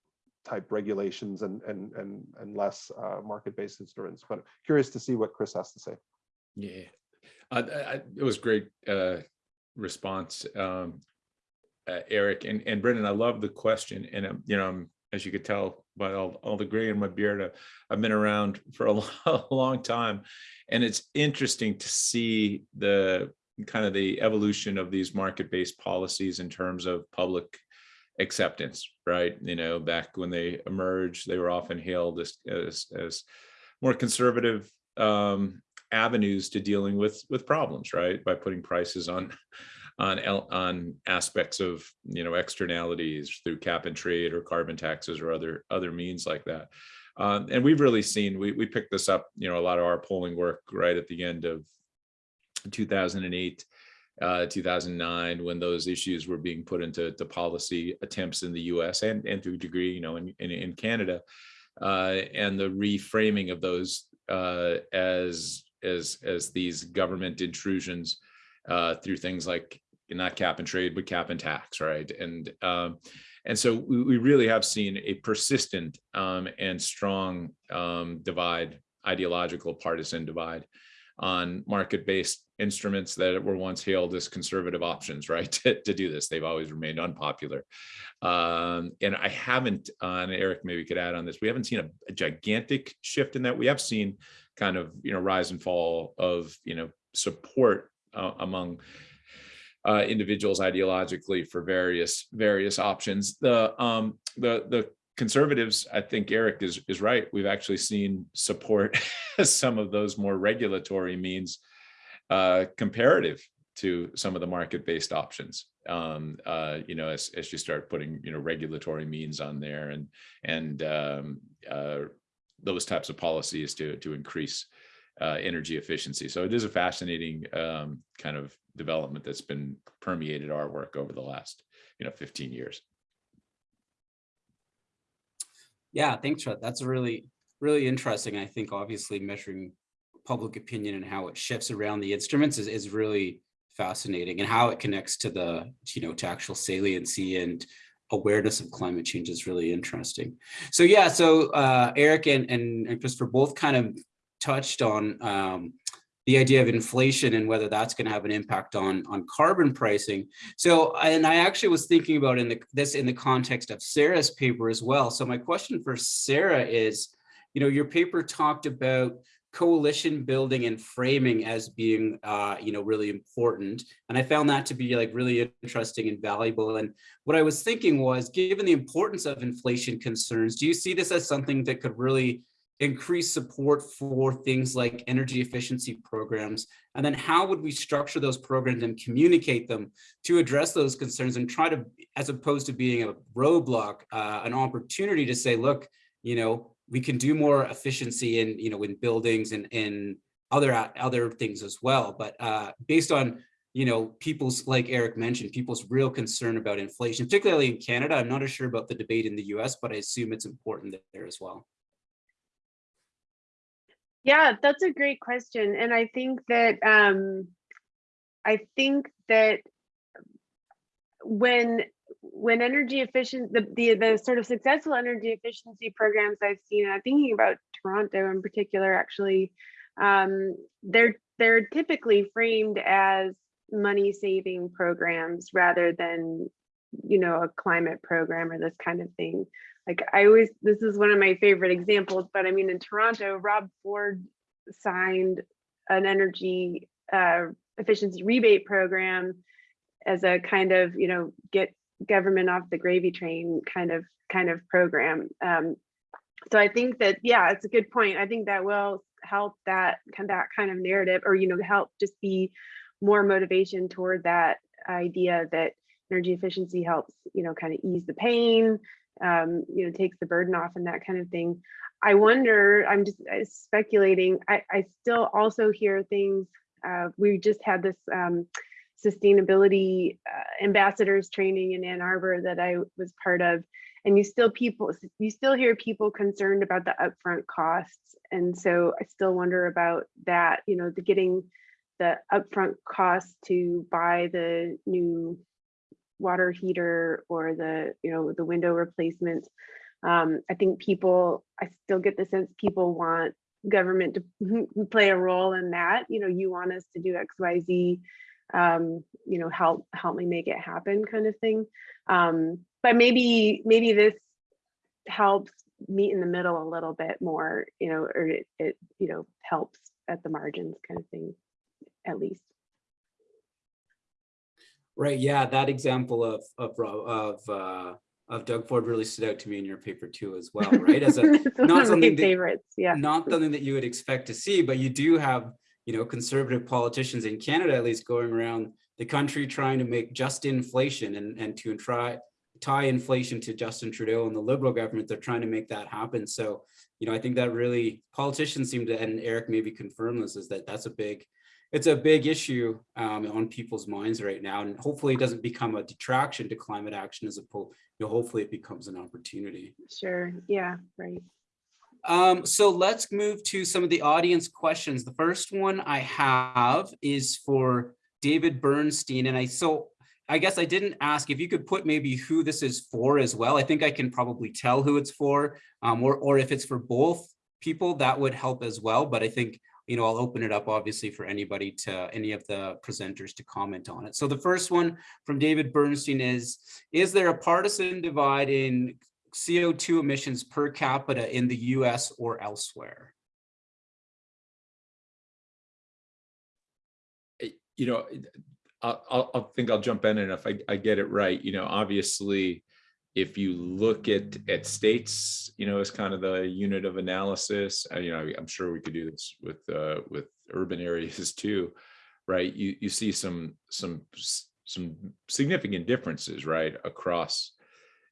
B: type regulations and and and and less uh, market-based instruments. But curious to see what Chris has to say.
C: Yeah, I, it was great uh, response, um, uh, Eric and and Brendan. I love the question, and um, you know, I'm, as you could tell by all, all the gray in my beard, uh, I've been around for a long time, and it's interesting to see the kind of the evolution of these market-based policies in terms of public acceptance, right? You know, back when they emerged, they were often hailed as as, as more conservative um, avenues to dealing with with problems, right? By putting prices on on on aspects of you know externalities through cap and trade or carbon taxes or other other means like that. Um, and we've really seen we we picked this up, you know, a lot of our polling work right at the end of 2008 uh, 2009 when those issues were being put into to policy attempts in the US and, and to a degree, you know, in, in, in Canada, uh, and the reframing of those uh, as, as, as these government intrusions uh, through things like not cap and trade, but cap and tax, right? And, um, and so we, we really have seen a persistent um, and strong um, divide, ideological partisan divide on market-based instruments that were once hailed as conservative options, right? To, to do this, they've always remained unpopular. Um, and I haven't, uh, and Eric maybe could add on this. We haven't seen a, a gigantic shift in that. We have seen kind of you know rise and fall of you know support uh, among uh, individuals ideologically for various various options. The um, the the conservatives, I think Eric is is right. We've actually seen support some of those more regulatory means uh, comparative to some of the market-based options. Um, uh, you know, as as you start putting you know regulatory means on there and and um, uh, those types of policies to to increase uh, energy efficiency. So it is a fascinating um, kind of development that's been permeated our work over the last you know 15 years.
A: Yeah, thanks, Fred. That's really, really interesting. I think obviously measuring public opinion and how it shifts around the instruments is, is really fascinating and how it connects to the, you know, to actual saliency and awareness of climate change is really interesting. So yeah, so uh, Eric and, and, and Christopher both kind of touched on um, the idea of inflation and whether that's going to have an impact on on carbon pricing. So, and I actually was thinking about in the this in the context of Sarah's paper as well. So my question for Sarah is, you know, your paper talked about coalition building and framing as being, uh, you know, really important. And I found that to be like really interesting and valuable. And what I was thinking was, given the importance of inflation concerns, do you see this as something that could really increase support for things like energy efficiency programs? And then how would we structure those programs and communicate them to address those concerns and try to, as opposed to being a roadblock, uh, an opportunity to say, look, you know, we can do more efficiency in, you know, in buildings and in other other things as well. But uh, based on, you know, people's, like Eric mentioned, people's real concern about inflation, particularly in Canada. I'm not as sure about the debate in the US, but I assume it's important there as well.
D: Yeah, that's a great question. And I think that um I think that when when energy efficient the, the the sort of successful energy efficiency programs I've seen, thinking about Toronto in particular actually, um, they're they're typically framed as money saving programs rather than you know a climate program or this kind of thing. Like I always, this is one of my favorite examples, but I mean, in Toronto, Rob Ford signed an energy uh, efficiency rebate program as a kind of, you know, get government off the gravy train kind of kind of program. Um, so I think that, yeah, it's a good point. I think that will help that that kind of narrative or, you know, help just be more motivation toward that idea that energy efficiency helps, you know, kind of ease the pain, um, you know, takes the burden off and that kind of thing. I wonder, I'm just uh, speculating, I, I still also hear things, uh, we just had this um, sustainability uh, ambassadors training in Ann Arbor that I was part of, and you still people, you still hear people concerned about the upfront costs. And so I still wonder about that, you know, the getting the upfront costs to buy the new water heater or the you know the window replacement. Um, i think people i still get the sense people want government to play a role in that. You know you want us to do xyz um, you know help help me make it happen kind of thing um, but maybe maybe this helps meet in the middle a little bit more you know or it, it you know helps at the margins kind of thing at least
A: Right. Yeah, that example of of of uh, of Doug Ford really stood out to me in your paper too, as well. Right, as a not something that,
D: favorites. Yeah,
A: not something that you would expect to see, but you do have you know conservative politicians in Canada at least going around the country trying to make just inflation and and to try tie inflation to Justin Trudeau and the Liberal government. They're trying to make that happen. So you know, I think that really politicians seem to, and Eric maybe confirm this, is that that's a big it's a big issue um, on people's minds right now, and hopefully it doesn't become a detraction to climate action as opposed, you know, hopefully it becomes an opportunity.
D: sure. Yeah, right.
A: Um, so let's move to some of the audience questions. The first one I have is for David Bernstein, and I so I guess I didn't ask if you could put maybe who this is for as well. I think I can probably tell who it's for, um, or or if it's for both people, that would help as well. But I think you know, I'll open it up obviously for anybody to any of the presenters to comment on it. So the first one from David Bernstein is, is there a partisan divide in CO2 emissions per capita in the US or elsewhere?
C: You know, I'll, I'll think I'll jump in and if I, I get it right, you know, obviously, if you look at at states, you know, as kind of the unit of analysis, uh, you know, I'm sure we could do this with uh, with urban areas too, right? You you see some some some significant differences, right, across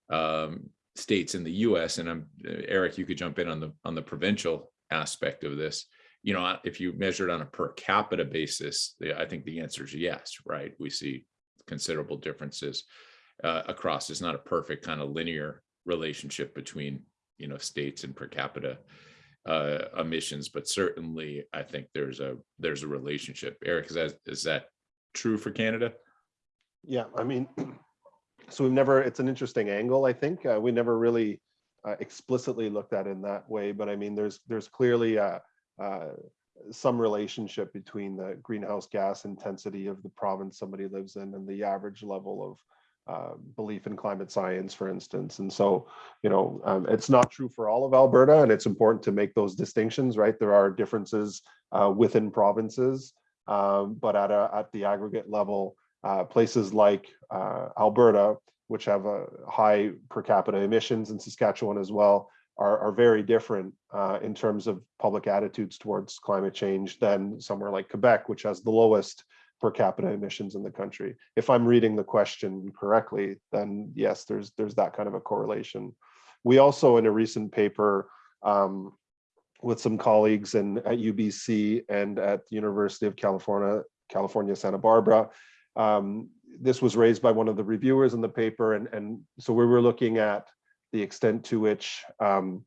C: um, states in the U.S. And I'm Eric, you could jump in on the on the provincial aspect of this. You know, if you measure it on a per capita basis, I think the answer is yes, right? We see considerable differences uh, across. It's not a perfect kind of linear relationship between you know states and per capita uh, emissions, but certainly I think there's a there's a relationship. Eric, is that is that true for Canada?
B: Yeah, I mean, so we've never, it's an interesting angle, I think. Uh, we never really uh, explicitly looked at in that way, but I mean, there's, there's clearly uh, uh, some relationship between the greenhouse gas intensity of the province somebody lives in and the average level of uh, belief in climate science, for instance. And so, you know, um, it's not true for all of Alberta, and it's important to make those distinctions, right? There are differences uh, within provinces, um, but at a at the aggregate level, uh, places like uh, Alberta, which have a high per capita emissions, and Saskatchewan as well, are, are very different uh, in terms of public attitudes towards climate change than somewhere like Quebec, which has the lowest per capita emissions in the country. If I'm reading the question correctly, then yes, there's there's that kind of a correlation. We also, in a recent paper um, with some colleagues in at UBC and at the University of California, California, Santa Barbara, um, this was raised by one of the reviewers in the paper, and and so we were looking at the extent to which um,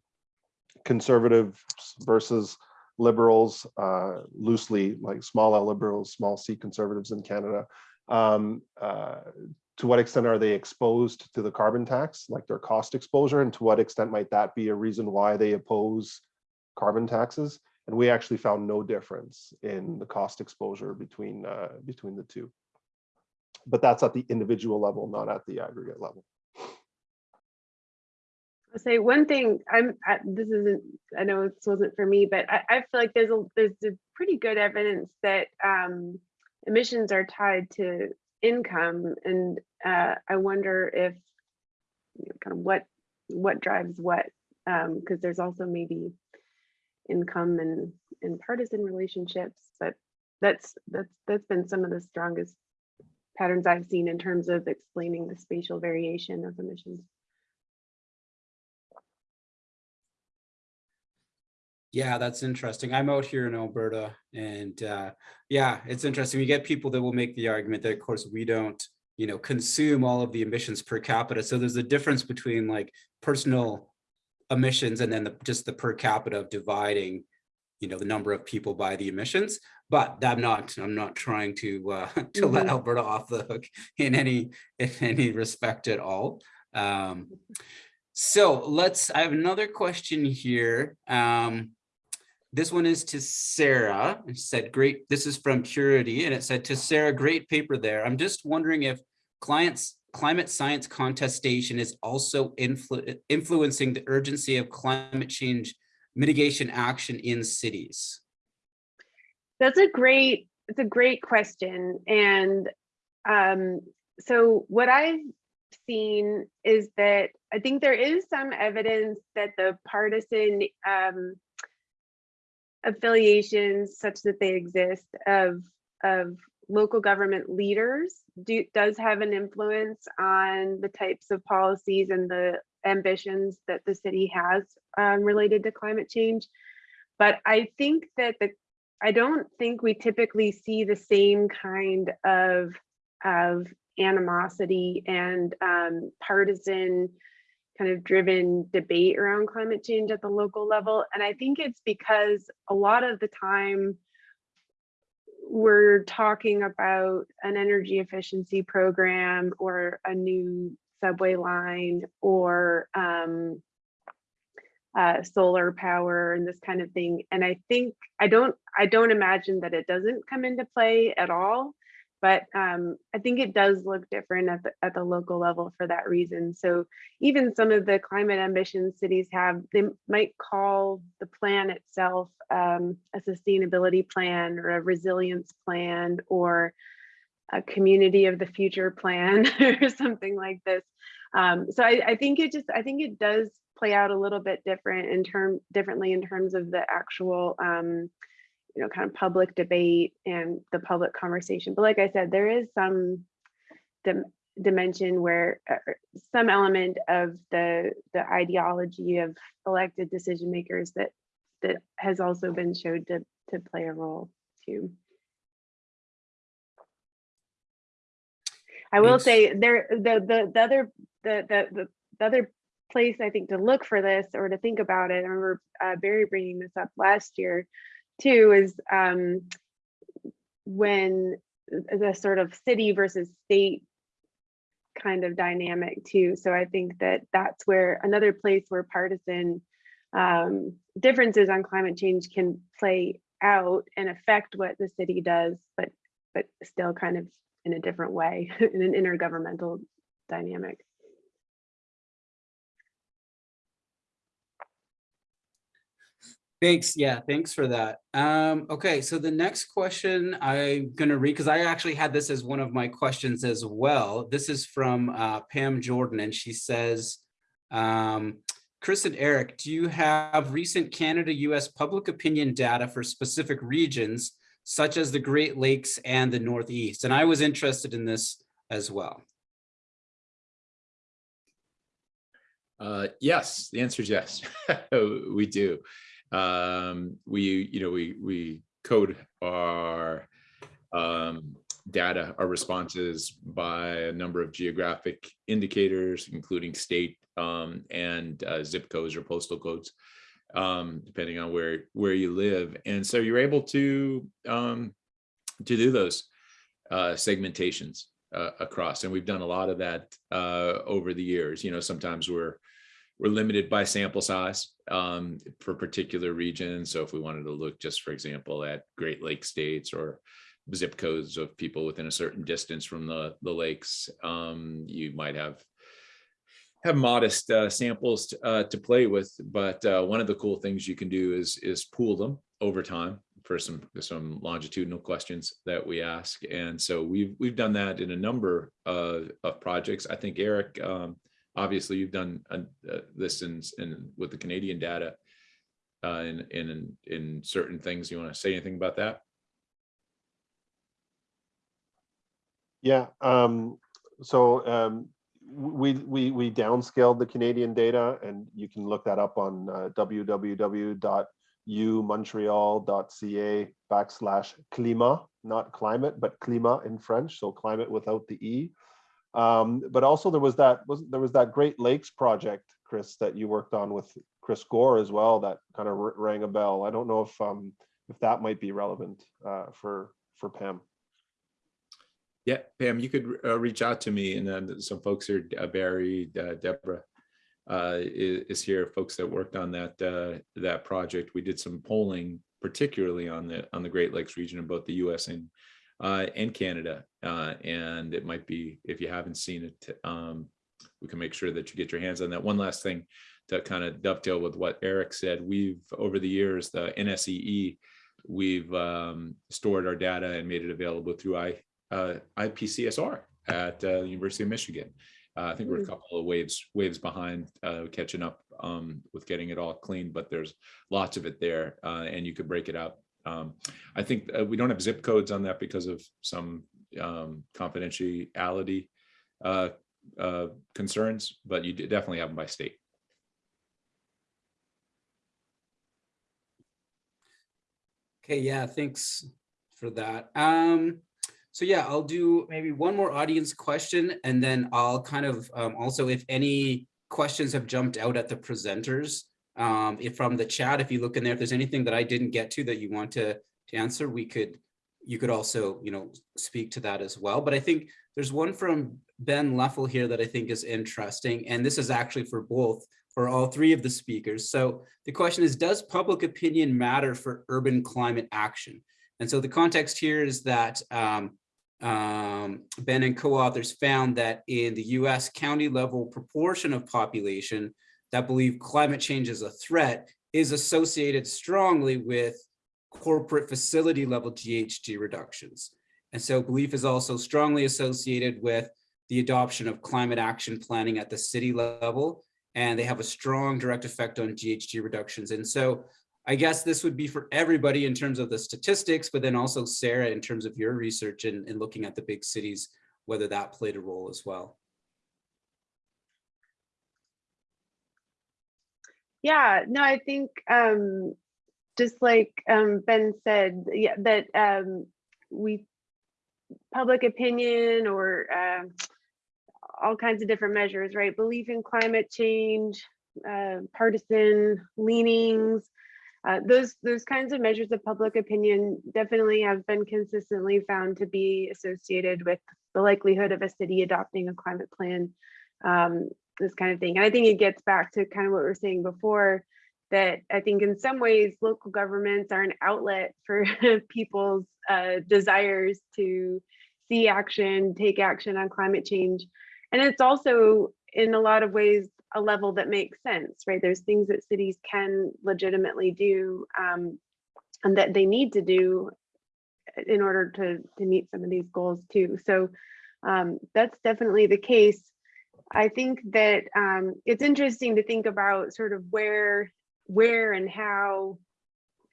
B: conservatives versus liberals, uh, loosely like small L liberals, small C conservatives in Canada, um, uh, to what extent are they exposed to the carbon tax, like their cost exposure, and to what extent might that be a reason why they oppose carbon taxes? And we actually found no difference in the cost exposure between uh, between the two. But that's at the individual level, not at the aggregate level.
D: I'll say one thing, I'm, I- this isn't, I know this wasn't for me, but I, I feel like there's a, there's a pretty good evidence that um, emissions are tied to income. And uh, I wonder if, you know, kind of what, what drives what, because there's also maybe income and, and partisan relationships, but that's, that's, that's been some of the strongest patterns I've seen in terms of explaining the spatial variation of emissions.
A: Yeah, that's interesting. I'm out here in Alberta and uh, yeah, it's interesting. We get people that will make the argument that of course we don't, you know, consume all of the emissions per capita. So there's a difference between like personal emissions and then the, just the per capita of dividing, you know, the number of people by the emissions. But I'm not, I'm not trying to uh, to let
D: Mhm.
A: Alberta off the hook in any in any respect at all. Um, so let's, I have another question here. Um, this one is to Sarah. It said, great, this is from Purity, and it said to Sarah, great paper there. I'm just wondering if clients, climate science contestation is also influ influencing the urgency of climate change mitigation action in cities.
D: That's a great, it's a great question. And um, so what I've seen is that I think there is some evidence that the partisan um, affiliations such that they exist of, of local government leaders do, does have an influence on the types of policies and the ambitions that the city has um, related to climate change. But I think that the I don't think we typically see the same kind of of animosity and um, partisan kind of driven debate around climate change at the local level. And I think it's because a lot of the time we're talking about an energy efficiency program or a new subway line or um, uh, solar power and this kind of thing. And I think I don't I don't imagine that it doesn't come into play at all, but um, I think it does look different at the at the local level for that reason. So even some of the climate ambitions cities have, they might call the plan itself um, a sustainability plan or a resilience plan or a community of the future plan or something like this. Um, so I, I think it just I think it does play out a little bit different in term differently in terms of the actual um, you know kind of public debate and the public conversation. But like I said, there is some dim dimension where uh, some element of the the ideology of elected decision makers that that has also been showed to to play a role too. I will
A: Thanks.
D: say there the the the other the the the, the other place I think to look for this or to think about it. I remember uh, Barry bringing this up last year too is um, when the sort of city versus state kind of dynamic too. So I think that that's where another place where partisan um, differences on climate change can play out and affect what the city does, but but still kind of in a different way, in an intergovernmental dynamic.
A: Thanks. Yeah, thanks for that. Um, okay, so the next question I'm gonna read, because I actually had this as one of my questions as well. This is from uh, Pam Jordan, and she says, um, Chris and Eric, do you have recent Canada-US public opinion data for specific regions such as the Great Lakes and the Northeast? And I was interested in this as well.
C: Uh, yes, the answer is yes, we do. Um, we, you know, we, we code our um, data, our responses by a number of geographic indicators, including state um, and uh, zip codes or postal codes, um, depending on where, where you live. And so you're able to, um, to do those uh, segmentations uh, across. And we've done a lot of that uh, over the years. You know, sometimes we're, we're limited by sample size um, for particular regions. So if we wanted to look just, for example, at Great Lake states or zip codes of people within a certain distance from the, the lakes, um, you might have have modest uh, samples to, uh, to play with. But uh, one of the cool things you can do is is pool them over time for some some longitudinal questions that we ask. And so we've we've done that in a number of, of projects. I think Eric, um, obviously you've done uh, uh, this in, in with the Canadian data uh, in, in, in certain things. You want to say anything about that?
B: Yeah, um, so um, we, we, we downscaled the Canadian data and you can look that up on uh, www.umontreal.ca backslash climat, not climate, but climat in French, so climate without the E. Um, but also there was that was there was that Great Lakes project, Chris, that you worked on with Chris Gore as well. That kind of rang a bell. I don't know if um, if that might be relevant uh, for for Pam.
C: Yeah, Pam, you could uh, reach out to me and then some folks here, uh, Barry, uh, Deborah uh, is, is, here, folks that worked on that uh, that project. We did some polling, particularly on the on the Great Lakes region of both the U.S. and uh, and Canada. Uh, and it might be, if you haven't seen it, um, we can make sure that you get your hands on that. One last thing to kind of dovetail with what Eric said, we've, over the years, the NSEE, we've um, stored our data and made it available through I, uh, IPCSR at uh, the University of Michigan. Uh, I think we're a couple of waves waves behind uh, catching up um, with getting it all clean, but there's lots of it there, uh, and you could break it out um, I think uh, we don't have zip codes on that because of some um, confidentiality uh, uh, concerns, but you definitely have them by state.
A: Okay, yeah, thanks for that. Um, so yeah, I'll do maybe one more audience question and then I'll kind of um, also if any questions have jumped out at the presenters, um, if from the chat, if you look in there, if there's anything that I didn't get to that you want to, to answer, we could, you could also, you know, speak to that as well. But I think there's one from Ben Leffel here that I think is interesting. And this is actually for both, for all three of the speakers. So the question is, does public opinion matter for urban climate action? And so the context here is that um, um, Ben and co-authors found that in the US county level proportion of population that believe climate change is a threat is associated strongly with corporate facility level GHG reductions. And so belief is also strongly associated with the adoption of climate action planning at the city level, and they have a strong direct effect on GHG reductions. And so I guess this would be for everybody in terms of the statistics, but then also Sarah, in terms of your research and, and looking at the big cities, whether that played a role as well.
D: Yeah, no, I think um, just like um, Ben said, yeah, that um, we public opinion or uh, all kinds of different measures, right? Belief in climate change, uh, partisan leanings, uh, those those kinds of measures of public opinion definitely have been consistently found to be associated with the likelihood of a city adopting a climate plan, um, this kind of thing. And I think it gets back to kind of what we were saying before, that I think in some ways local governments are an outlet for people's uh, desires to see action, take action on climate change. And it's also in a lot of ways a level that makes sense, right? There's things that cities can legitimately do um, and that they need to do in order to, to meet some of these goals too. So um, that's definitely the case. I think that um, it's interesting to think about sort of where, where and how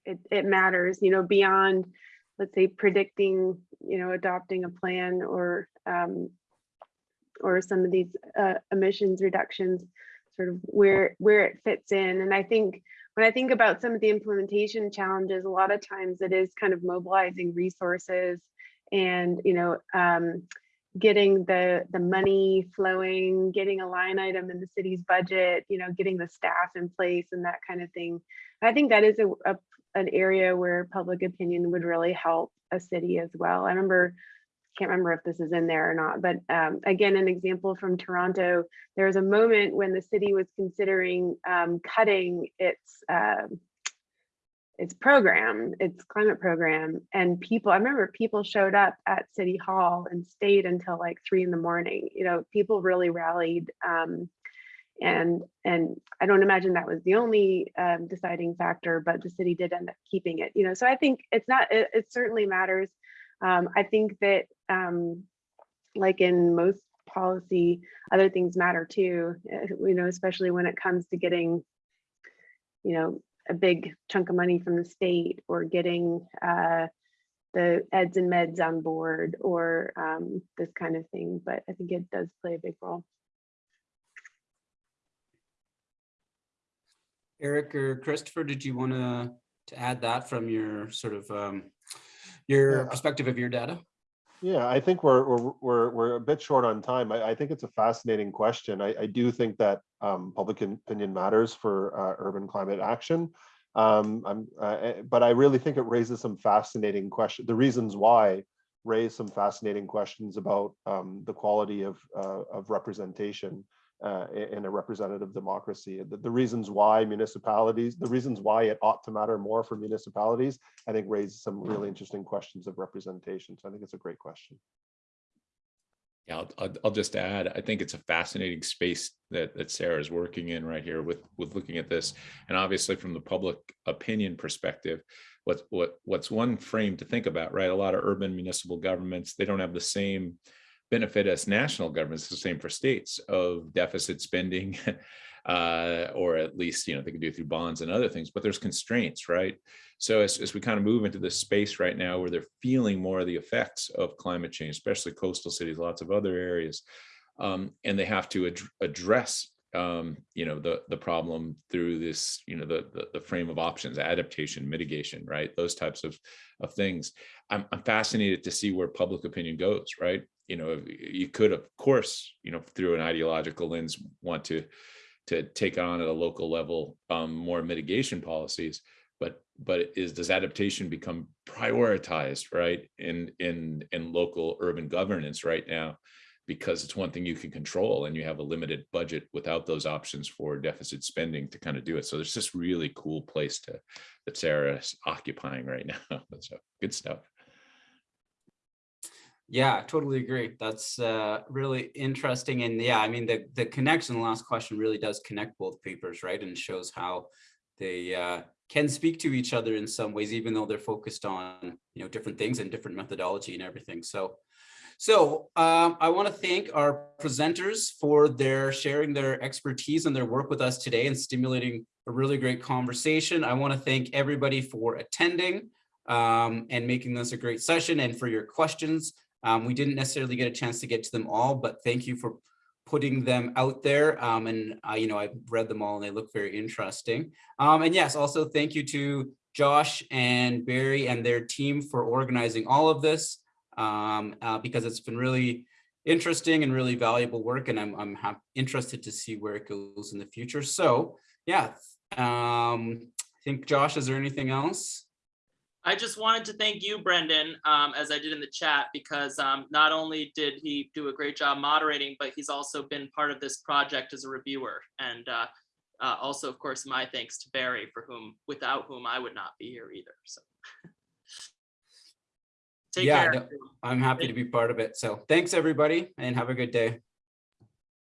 D: it, it matters, you know, beyond, let's say, predicting, you know, adopting a plan or um, or some of these uh, emissions reductions, sort of where where it fits in. And I think when I think about some of the implementation challenges, a lot of times it is kind of mobilizing resources and you know um, getting the the money flowing, getting a line item in the city's budget, you know, getting the staff in place and that kind of thing. I think that is a, a an area where public opinion would really help a city as well. I remember can't remember if this is in there or not, but um, again, an example from Toronto, there was a moment when the city was considering um, cutting its uh, its program, its climate program, and people, I remember people showed up at City Hall and stayed until like three in the morning. You know, people really rallied. Um, and and I don't imagine that was the only um, deciding factor, but the city did end up keeping it. You know, so I think it's not. It, it certainly matters. Um, I think that, um, like in most policy, other things matter too. uh, You know, especially when it comes to getting, you know, a big chunk of money from the state or getting uh, the eds and meds on board or um, this kind of thing. But I think it does play a big role.
A: Eric or Christopher, did you want to to add that from your sort of um, your
B: Yeah.
A: perspective of your data?
B: Yeah, I think we're, we're, we're, we're a bit short on time. I, I think it's a fascinating question. I, I do think that um, public opinion matters for uh, urban climate action. Um, uh, but I really think it raises some fascinating questions. The reasons why raise some fascinating questions about um, the quality of, uh, of representation uh, in a representative democracy. The, the reasons why municipalities, the reasons why it ought to matter more for municipalities, I think raise some really interesting questions of representation. So I think it's a great question.
C: Yeah, I'll, I'll, just add, I think it's a fascinating space that, that Sarah is working in right here with, with looking at this. And obviously from the public opinion perspective, what, what, what's one frame to think about, right? A lot of urban municipal governments, they don't have the same benefit as national governments, the same for states of deficit spending. uh, or at least, you know, they can do through bonds and other things, but there's constraints, right? So as, as we kind of move into this space right now where they're feeling more of the effects of climate change, especially coastal cities, lots of other areas, um, and they have to ad address um, you know, the the problem through this, you know, the, the the frame of options, adaptation, mitigation, right? Those types of of things. I'm, I'm fascinated to see where public opinion goes, right? You know, you could, of course, you know, through an ideological lens, want to to take on at a local level um, more mitigation policies, but but is does adaptation become prioritized, right, in in in local urban governance right now? because it's one thing you can control and you have a limited budget without those options for deficit spending to kind of do it. So there's this really cool place to that Sarah is occupying right now. So good stuff.
A: Yeah, totally agree. That's uh, really interesting. And yeah, I mean, the, the connection, the last question really does connect both papers, right? And shows how they uh, can speak to each other in some ways, even though they're focused on, you know, different things and different methodology and everything. So, so um, I want to thank our presenters for their sharing their expertise and their work with us today and stimulating a really great conversation. I want to thank everybody for attending um, and making this a great session and for your questions. Um, we didn't necessarily get a chance to get to them all, but thank you for putting them out there. Um, and uh, you know, I've read them all and they look very interesting. Um, and yes, also thank you to Josh and Barry and their team for organizing all of this um, uh, because it's been really interesting and really valuable work. And I'm, I'm interested to see where it goes in the future. So yeah, um, I think Josh, is there anything else?
E: I just wanted to thank you, Brendan, um, as I did in the chat, because um, not only did he do a great job moderating, but he's also been part of this project as a reviewer. And uh, uh, also, of course, my thanks to Barry, for whom, without whom I would not be here either. So. Take
A: Yeah,
E: care.
A: I'm happy to be part of it. So thanks, everybody, and have a good day.